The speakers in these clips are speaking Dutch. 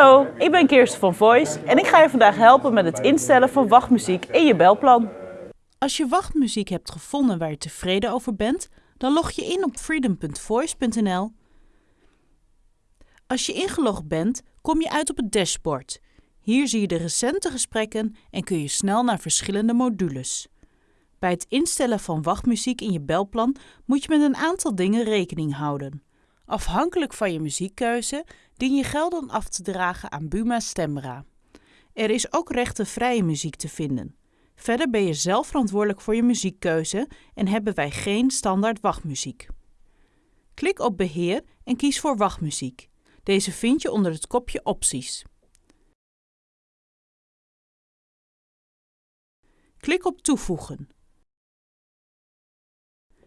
Hallo, ik ben Kirsten van Voice en ik ga je vandaag helpen met het instellen van wachtmuziek in je belplan. Als je wachtmuziek hebt gevonden waar je tevreden over bent, dan log je in op freedom.voice.nl. Als je ingelogd bent, kom je uit op het dashboard. Hier zie je de recente gesprekken en kun je snel naar verschillende modules. Bij het instellen van wachtmuziek in je belplan moet je met een aantal dingen rekening houden. Afhankelijk van je muziekkeuze dien je gelden af te dragen aan Buma Stemra. Er is ook rechtenvrije muziek te vinden. Verder ben je zelf verantwoordelijk voor je muziekkeuze en hebben wij geen standaard wachtmuziek. Klik op Beheer en kies voor wachtmuziek. Deze vind je onder het kopje Opties. Klik op Toevoegen.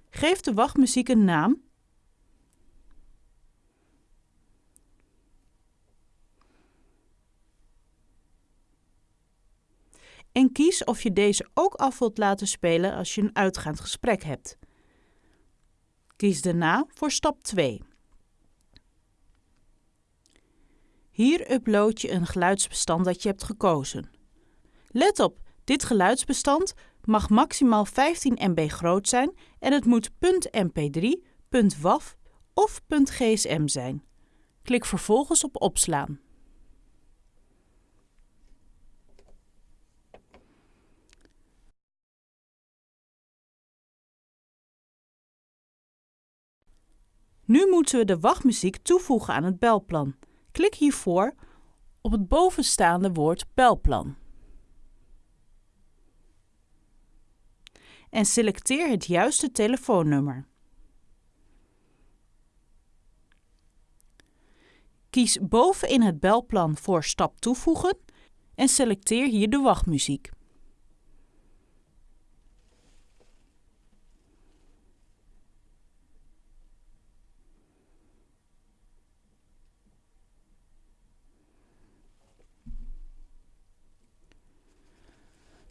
Geef de wachtmuziek een naam en kies of je deze ook af wilt laten spelen als je een uitgaand gesprek hebt. Kies daarna voor stap 2. Hier upload je een geluidsbestand dat je hebt gekozen. Let op, dit geluidsbestand mag maximaal 15 MB groot zijn en het moet .mp3, .wav of .gsm zijn. Klik vervolgens op opslaan. Nu moeten we de wachtmuziek toevoegen aan het belplan. Klik hiervoor op het bovenstaande woord belplan. En selecteer het juiste telefoonnummer. Kies bovenin het belplan voor stap toevoegen en selecteer hier de wachtmuziek.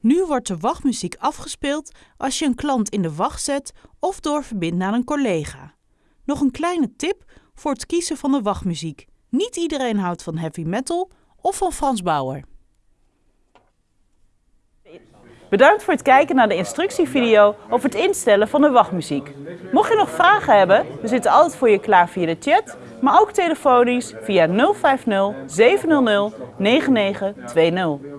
Nu wordt de wachtmuziek afgespeeld als je een klant in de wacht zet of doorverbindt naar een collega. Nog een kleine tip voor het kiezen van de wachtmuziek. Niet iedereen houdt van heavy metal of van Frans Bauer. Bedankt voor het kijken naar de instructievideo over het instellen van de wachtmuziek. Mocht je nog vragen hebben, we zitten altijd voor je klaar via de chat, maar ook telefonisch via 050 700 9920.